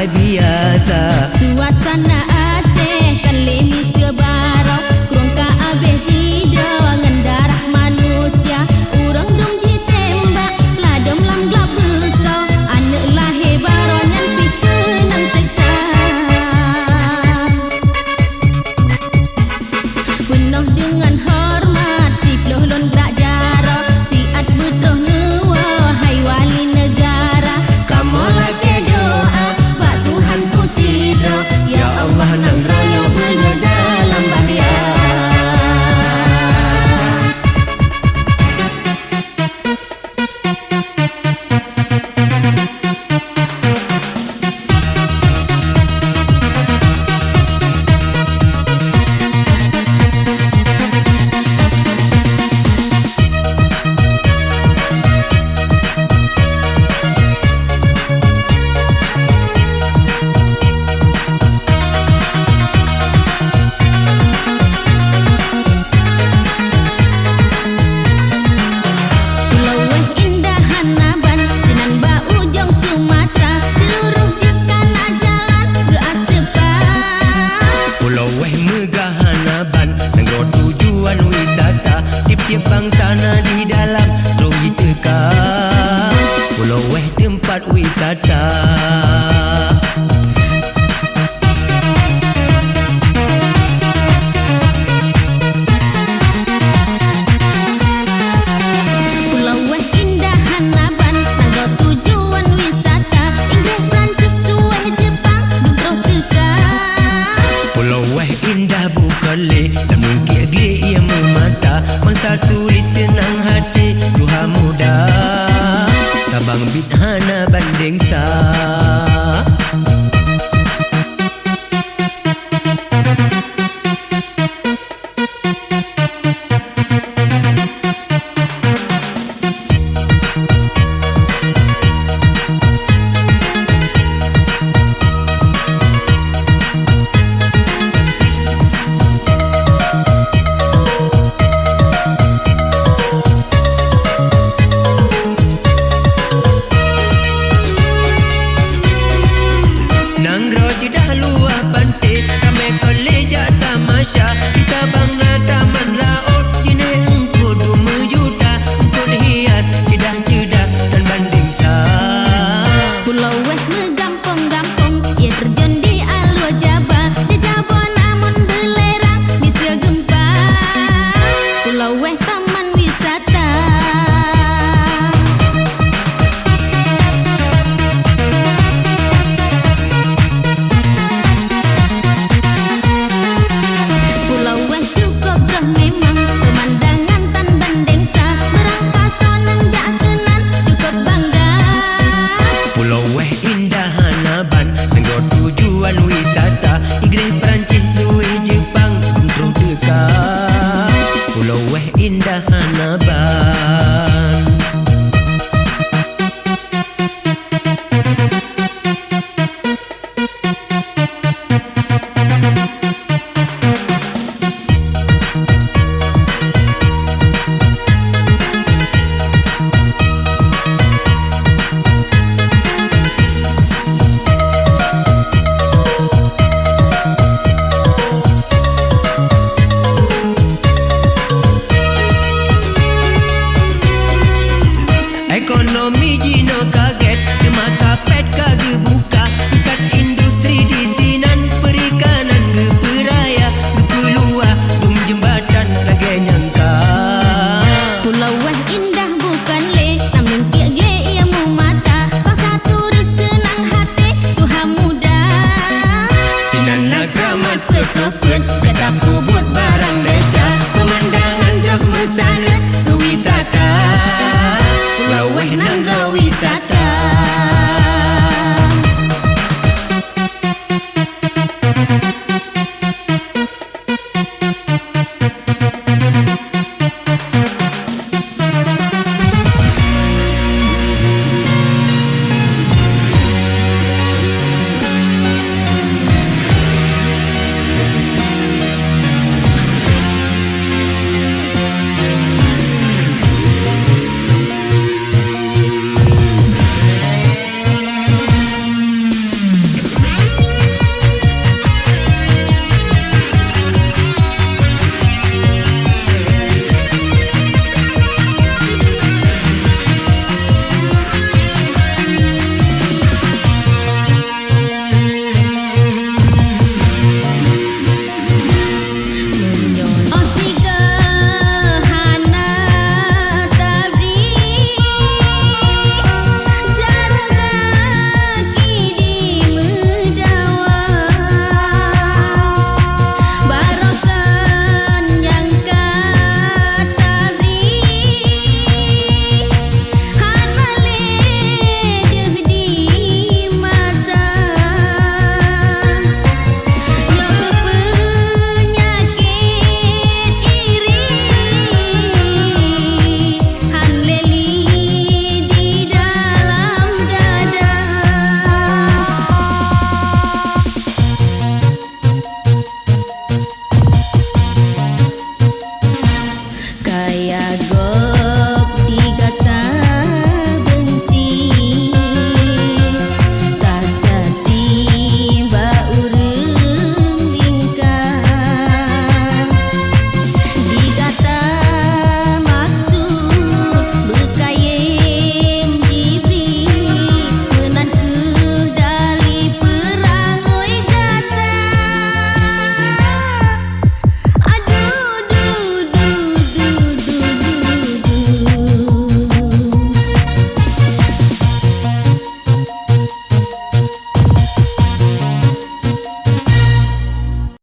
idea.